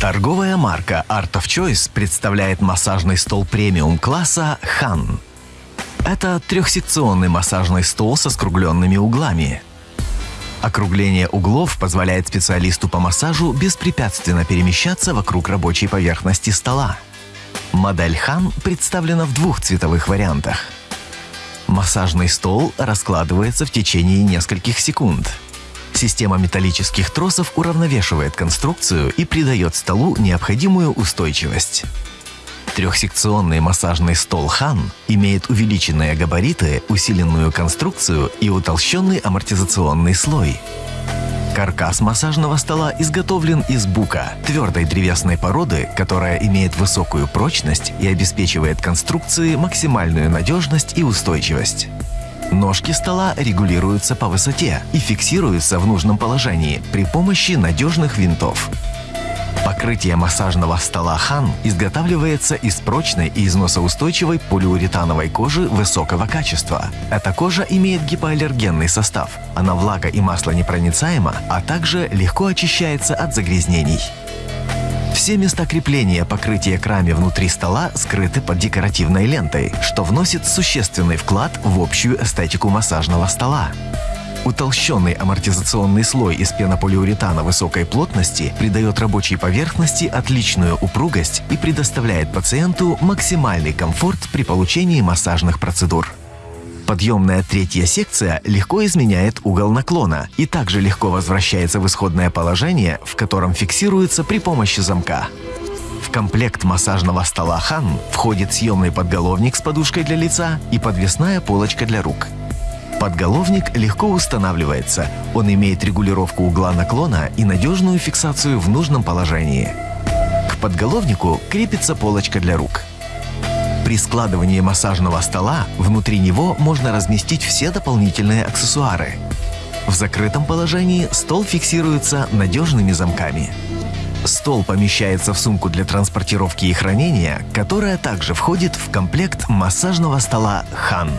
Торговая марка Art of Choice представляет массажный стол премиум класса Han. Это трехсекционный массажный стол со скругленными углами. Округление углов позволяет специалисту по массажу беспрепятственно перемещаться вокруг рабочей поверхности стола. Модель Han представлена в двух цветовых вариантах. Массажный стол раскладывается в течение нескольких секунд – Система металлических тросов уравновешивает конструкцию и придает столу необходимую устойчивость. Трехсекционный массажный стол Хан имеет увеличенные габариты, усиленную конструкцию и утолщенный амортизационный слой. Каркас массажного стола изготовлен из бука, твердой древесной породы, которая имеет высокую прочность и обеспечивает конструкции максимальную надежность и устойчивость. Ножки стола регулируются по высоте и фиксируются в нужном положении при помощи надежных винтов. Покрытие массажного стола Хан изготавливается из прочной и износоустойчивой полиуретановой кожи высокого качества. Эта кожа имеет гипоаллергенный состав, она влага и масло непроницаема, а также легко очищается от загрязнений. Все места крепления покрытия крами внутри стола скрыты под декоративной лентой, что вносит существенный вклад в общую эстетику массажного стола. Утолщенный амортизационный слой из пенополиуретана высокой плотности придает рабочей поверхности отличную упругость и предоставляет пациенту максимальный комфорт при получении массажных процедур. Подъемная третья секция легко изменяет угол наклона и также легко возвращается в исходное положение, в котором фиксируется при помощи замка. В комплект массажного стола Хан входит съемный подголовник с подушкой для лица и подвесная полочка для рук. Подголовник легко устанавливается, он имеет регулировку угла наклона и надежную фиксацию в нужном положении. К подголовнику крепится полочка для рук. При складывании массажного стола внутри него можно разместить все дополнительные аксессуары. В закрытом положении стол фиксируется надежными замками. Стол помещается в сумку для транспортировки и хранения, которая также входит в комплект массажного стола «Хан».